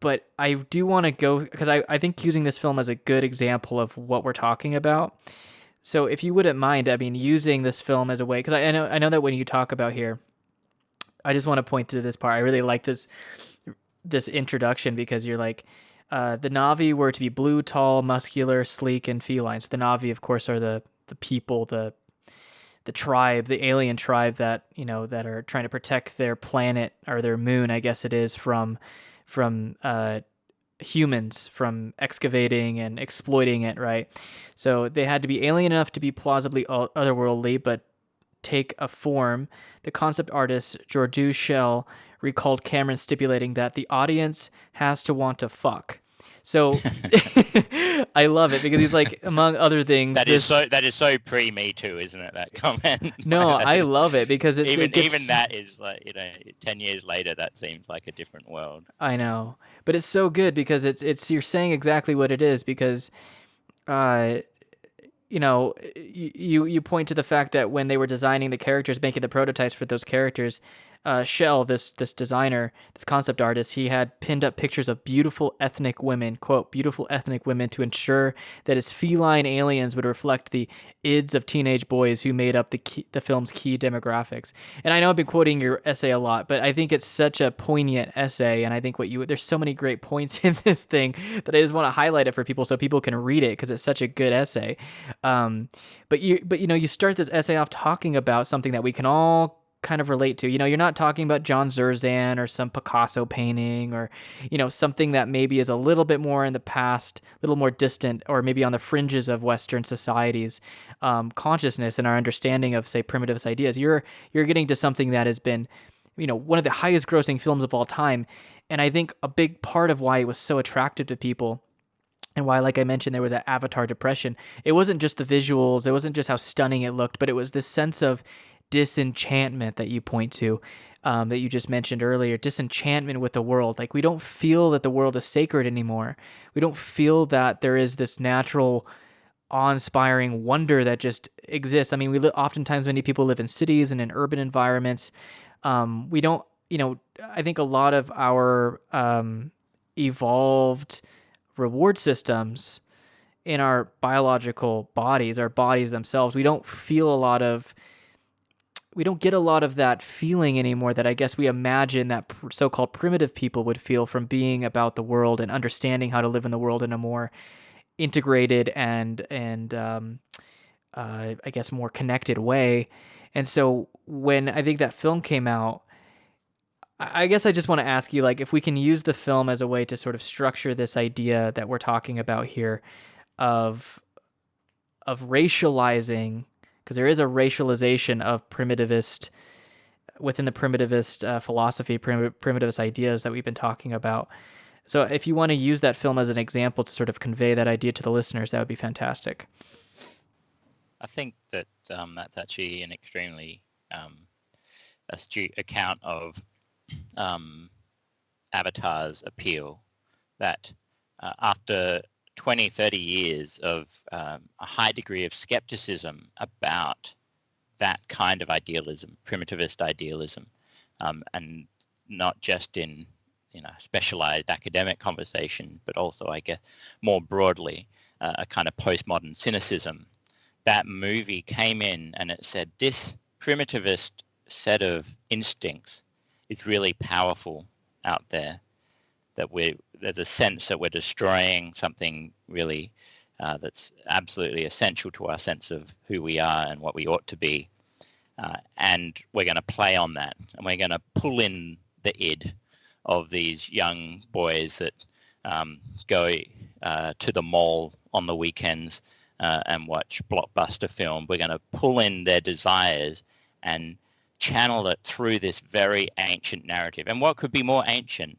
but I do want to go because I, I think using this film as a good example of what we're talking about. So if you wouldn't mind, I mean, using this film as a way, because I, I know I know that when you talk about here, I just want to point to this part. I really like this this introduction because you're like, uh, the Na'vi were to be blue, tall, muscular, sleek, and feline. So the Na'vi, of course, are the the people, the the tribe, the alien tribe that you know that are trying to protect their planet or their moon, I guess it is, from from uh, humans from excavating and exploiting it, right? So they had to be alien enough to be plausibly otherworldly, but take a form. The concept artist Jordu Schell recalled Cameron stipulating that the audience has to want to fuck. So I love it because he's like, among other things, that this... is so that is so pre Me Too, isn't it? That comment. No, I love it because it's even it gets... even that is like you know, ten years later, that seems like a different world. I know, but it's so good because it's it's you're saying exactly what it is because, uh, you know, you you point to the fact that when they were designing the characters, making the prototypes for those characters, uh, Schell, this this designer, this concept artist, he had pinned up pictures of beautiful ethnic women, quote, beautiful ethnic women, to ensure that his feline aliens would reflect the ids of teenage boys who made up the key, the film's key demographics. And I know I've been quoting your essay a lot, but I think it's such a poignant essay, and I think what you there's so many great points in this thing that I just want to highlight it for people so people can read it because it's such a good essay. Um, but you but you know you start this essay off talking about something that we can all kind of relate to. You know, you're not talking about John Zerzan or some Picasso painting or, you know, something that maybe is a little bit more in the past, a little more distant, or maybe on the fringes of Western society's um, consciousness and our understanding of, say, primitivist ideas. You're you're getting to something that has been, you know, one of the highest grossing films of all time. And I think a big part of why it was so attractive to people and why like i mentioned there was that avatar depression it wasn't just the visuals it wasn't just how stunning it looked but it was this sense of disenchantment that you point to um, that you just mentioned earlier disenchantment with the world. Like we don't feel that the world is sacred anymore. We don't feel that there is this natural awe-inspiring wonder that just exists. I mean we li- oftentimes many people live in cities and in urban environments. Um, we don't you know i think a lot of our um, evolved reward systems in our biological bodies our bodies themselves we don't feel a lot of we don't get a lot of that feeling anymore that I guess we imagine that pr- so-called primitive people would feel from being about the world and understanding how to live in the world in a more integrated and and um, uh, I guess more connected way. And so when I think that film came out, I guess I just want to ask you like if we can use the film as a way to sort of structure this idea that we're talking about here of of racializing because there is a racialization of primitivist within the primitivist uh, philosophy, prim- primitivist ideas that we've been talking about. So, if you want to use that film as an example to sort of convey that idea to the listeners, that would be fantastic. I think that um, that's actually an extremely um, astute account of um, Avatar's appeal. That uh, after 20, 30 years of um, a high degree of skepticism about that kind of idealism, primitivist idealism, um, and not just in you know specialized academic conversation, but also I guess more broadly uh, a kind of postmodern cynicism. That movie came in and it said this primitivist set of instincts is really powerful out there that we there's a sense that we're destroying something really uh, that's absolutely essential to our sense of who we are and what we ought to be. Uh, and we're going to play on that and we're going to pull in the id of these young boys that um, go uh, to the mall on the weekends uh, and watch blockbuster film. We're going to pull in their desires and channel it through this very ancient narrative. And what could be more ancient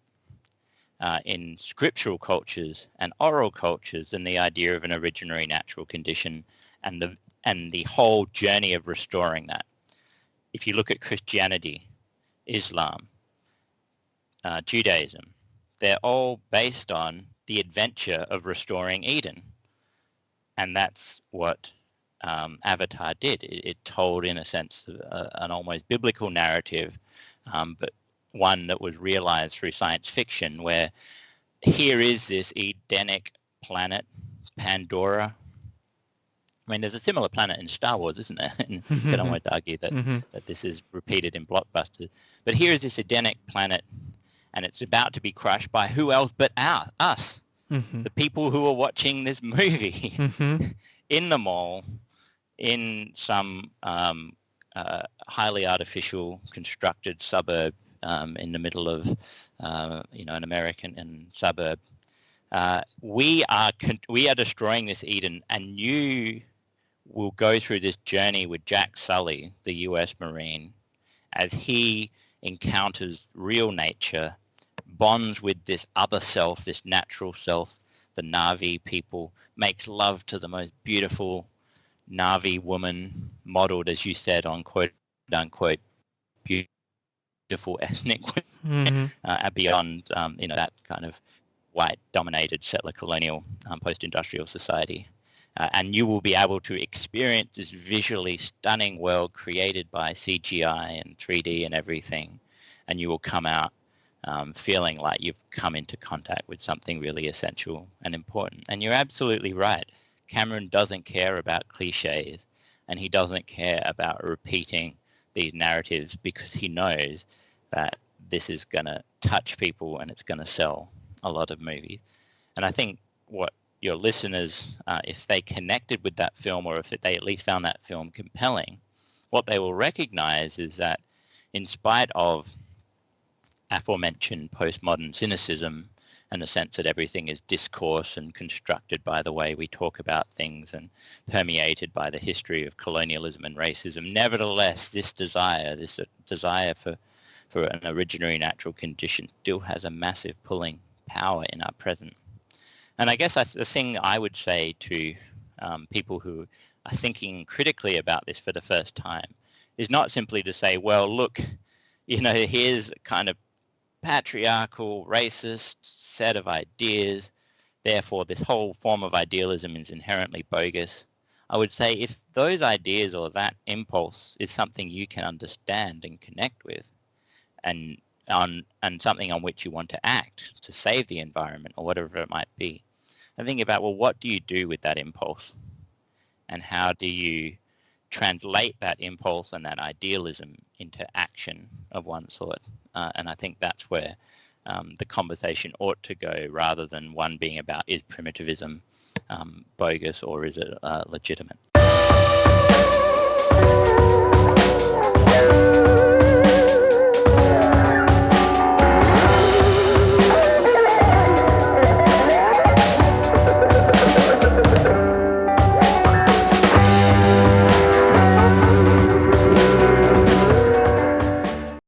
uh, in scriptural cultures and oral cultures than the idea of an originary natural condition and the and the whole journey of restoring that. If you look at Christianity, Islam, uh, Judaism, they're all based on the adventure of restoring Eden, and that's what um, Avatar did. It, it, told, in a sense, uh, an almost biblical narrative, um, but one that was realized through science fiction where here is this Edenic planet, Pandora. I mean, there's a similar planet in Star Wars, isn't there? and I don't want to argue that, mm-hmm. that this is repeated in blockbusters. But here is this Edenic planet, and it's about to be crushed by who else but our, us, mm-hmm. the people who are watching this movie mm-hmm. in the mall, in some um, uh, highly artificial constructed suburb um, in the middle of, uh, you know, an American suburb. Uh, we are we are destroying this Eden, and you will go through this journey with Jack Sully, the U.S. Marine, as he encounters real nature, bonds with this other self, this natural self, the Na'vi people, makes love to the most beautiful Na'vi woman, modeled, as you said, on quote unquote beautiful ethnic mm-hmm. uh, beyond um, you know that kind of white dominated settler colonial um, post-industrial society. Uh, and you will be able to experience this visually stunning world created by CGI and 3D and everything. And you will come out um, feeling like you've come into contact with something really essential and important. And you're absolutely right. Cameron doesn't care about cliches and he doesn't care about repeating these narratives because he knows that this is going to touch people and it's going to sell a lot of movies. And I think what your listeners, uh, if they connected with that film or if they at least found that film compelling, what they will recognize is that in spite of aforementioned postmodern cynicism and the sense that everything is discourse and constructed by the way we talk about things and permeated by the history of colonialism and racism. Nevertheless, this desire, this desire for, for an originary natural condition, still has a massive pulling power in our present. And I guess the thing I would say to um, people who are thinking critically about this for the first time is not simply to say, well, look, you know, here's kind of patriarchal, racist set of ideas. Therefore, this whole form of idealism is inherently bogus. I would say if those ideas or that impulse is something you can understand and connect with, and on and something on which you want to act to save the environment or whatever it might be, and think about well, what do you do with that impulse, and how do you translate that impulse and that idealism into action of one sort. Uh, and I think that's where um, the conversation ought to go rather than one being about is primitivism um, bogus or is it uh, legitimate.